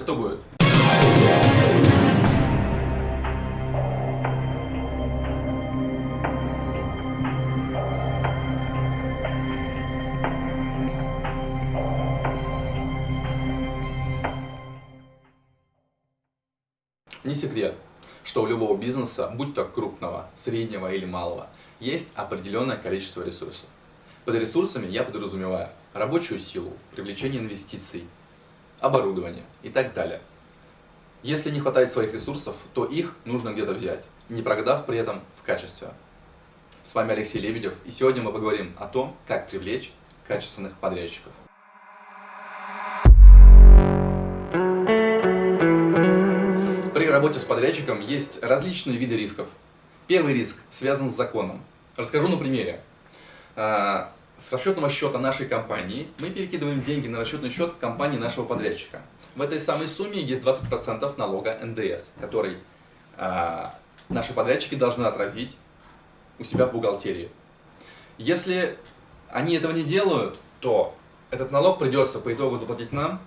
кто будет? Не секрет, что у любого бизнеса, будь то крупного, среднего или малого, есть определенное количество ресурсов. Под ресурсами я подразумеваю рабочую силу, привлечение инвестиций, оборудование и так далее. Если не хватает своих ресурсов, то их нужно где-то взять, не прогадав при этом в качестве. С вами Алексей Лебедев, и сегодня мы поговорим о том, как привлечь качественных подрядчиков. При работе с подрядчиком есть различные виды рисков. Первый риск связан с законом. Расскажу на примере. С расчетного счета нашей компании мы перекидываем деньги на расчетный счет компании нашего подрядчика. В этой самой сумме есть 20% налога НДС, который а, наши подрядчики должны отразить у себя в бухгалтерии. Если они этого не делают, то этот налог придется по итогу заплатить нам,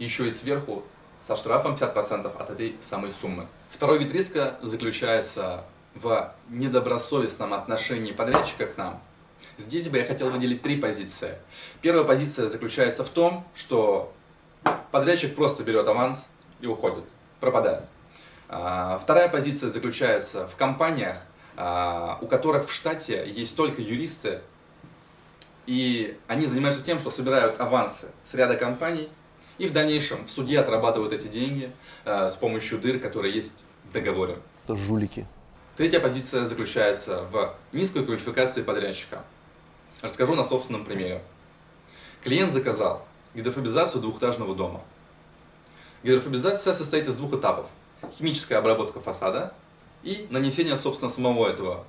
еще и сверху со штрафом 50% от этой самой суммы. Второй вид риска заключается в недобросовестном отношении подрядчика к нам. Здесь бы я хотел выделить три позиции. Первая позиция заключается в том, что подрядчик просто берет аванс и уходит, пропадает. А, вторая позиция заключается в компаниях, а, у которых в штате есть только юристы, и они занимаются тем, что собирают авансы с ряда компаний, и в дальнейшем в суде отрабатывают эти деньги э, с помощью дыр, которые есть в договоре. Это жулики. Третья позиция заключается в низкой квалификации подрядчика. Расскажу на собственном примере. Клиент заказал гидрофобизацию двухэтажного дома. Гидрофобизация состоит из двух этапов. Химическая обработка фасада и нанесение, собственно, самого этого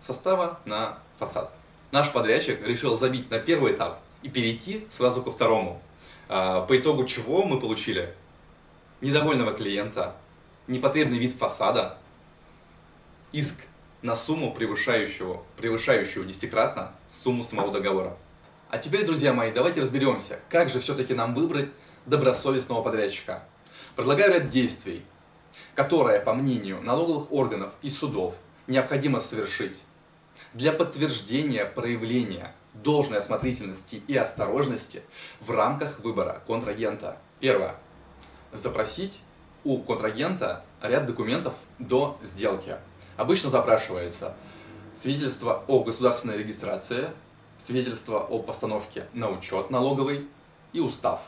состава на фасад. Наш подрядчик решил забить на первый этап и перейти сразу ко второму. А, по итогу чего мы получили? Недовольного клиента, непотребный вид фасада, иск на сумму, превышающую, превышающую десятикратно сумму самого договора. А теперь, друзья мои, давайте разберемся, как же все-таки нам выбрать добросовестного подрядчика. Предлагаю ряд действий, которые, по мнению налоговых органов и судов, необходимо совершить для подтверждения проявления должной осмотрительности и осторожности в рамках выбора контрагента. Первое. Запросить у контрагента ряд документов до сделки. Обычно запрашивается свидетельство о государственной регистрации, свидетельство о постановке на учет налоговый и устав.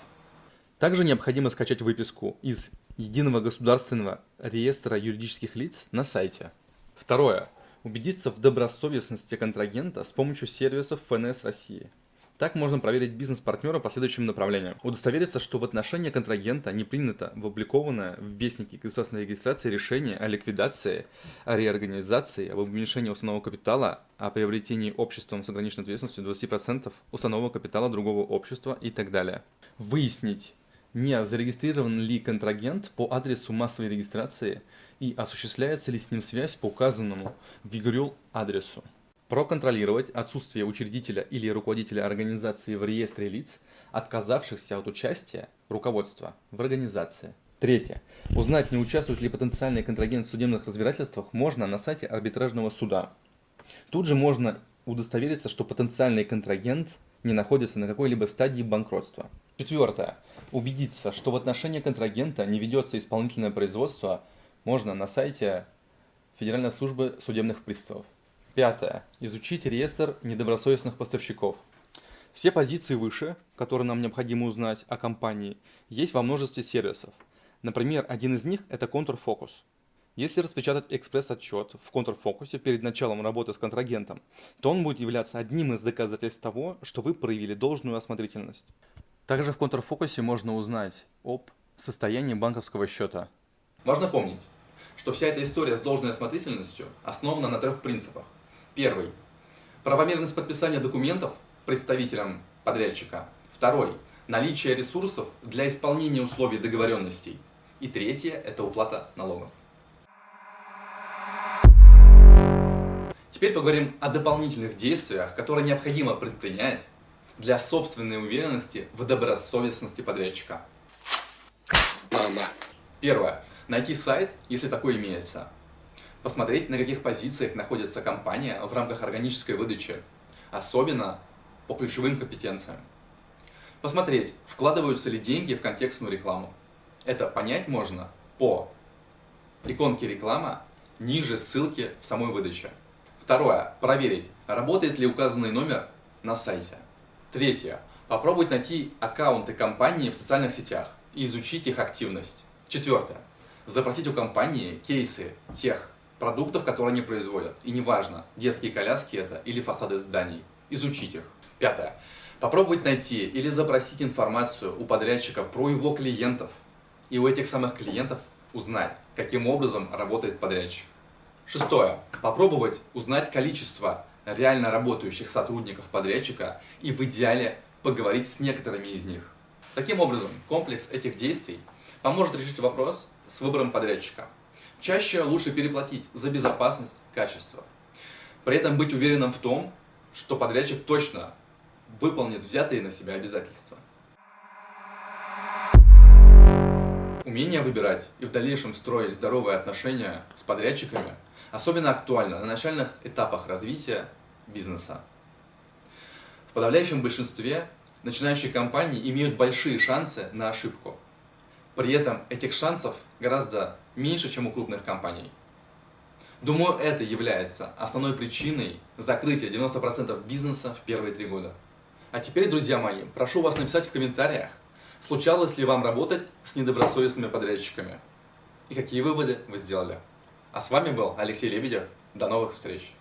Также необходимо скачать выписку из Единого государственного реестра юридических лиц на сайте. Второе убедиться в добросовестности контрагента с помощью сервисов ФНС России. Так можно проверить бизнес-партнера по следующим направлениям. Удостовериться, что в отношении контрагента не принято в опубликованное в Вестнике государственной регистрации решение о ликвидации, о реорганизации, об уменьшении установного капитала, о приобретении обществом с ограниченной ответственностью 20% установного капитала другого общества и так далее. Выяснить, не зарегистрирован ли контрагент по адресу массовой регистрации и осуществляется ли с ним связь по указанному в ЕГРЮЛ адресу. Проконтролировать отсутствие учредителя или руководителя организации в реестре лиц, отказавшихся от участия руководства в организации. Третье. Узнать, не участвует ли потенциальный контрагент в судебных разбирательствах, можно на сайте арбитражного суда. Тут же можно удостовериться, что потенциальный контрагент не находится на какой-либо стадии банкротства. Четвертое. Убедиться, что в отношении контрагента не ведется исполнительное производство, можно на сайте Федеральной службы судебных приставов. Пятое. Изучить реестр недобросовестных поставщиков. Все позиции выше, которые нам необходимо узнать о компании, есть во множестве сервисов. Например, один из них – это контурфокус. Если распечатать экспресс-отчет в контрфокусе перед началом работы с контрагентом, то он будет являться одним из доказательств того, что вы проявили должную осмотрительность. Также в контрфокусе можно узнать об состоянии банковского счета. Важно помнить, что вся эта история с должной осмотрительностью основана на трех принципах. Первый – правомерность подписания документов представителям подрядчика. Второй – наличие ресурсов для исполнения условий договоренностей. И третье – это уплата налогов. Теперь поговорим о дополнительных действиях, которые необходимо предпринять для собственной уверенности в добросовестности подрядчика. Мама. Первое. Найти сайт, если такой имеется. Посмотреть, на каких позициях находится компания в рамках органической выдачи, особенно по ключевым компетенциям. Посмотреть, вкладываются ли деньги в контекстную рекламу. Это понять можно по иконке реклама ниже ссылки в самой выдаче. Второе. Проверить, работает ли указанный номер на сайте. Третье. Попробовать найти аккаунты компании в социальных сетях и изучить их активность. Четвертое. Запросить у компании кейсы тех продуктов, которые они производят. И неважно, детские коляски это или фасады зданий. Изучить их. Пятое. Попробовать найти или запросить информацию у подрядчика про его клиентов. И у этих самых клиентов узнать, каким образом работает подрядчик. Шестое. Попробовать узнать количество реально работающих сотрудников подрядчика и в идеале поговорить с некоторыми из них. Таким образом, комплекс этих действий поможет решить вопрос с выбором подрядчика. Чаще лучше переплатить за безопасность, качество. При этом быть уверенным в том, что подрядчик точно выполнит взятые на себя обязательства. Умение выбирать и в дальнейшем строить здоровые отношения с подрядчиками особенно актуально на начальных этапах развития бизнеса. В подавляющем большинстве начинающие компании имеют большие шансы на ошибку. При этом этих шансов гораздо меньше, чем у крупных компаний. Думаю, это является основной причиной закрытия 90% бизнеса в первые три года. А теперь, друзья мои, прошу вас написать в комментариях, случалось ли вам работать с недобросовестными подрядчиками и какие выводы вы сделали. А с вами был Алексей Лебедев. До новых встреч!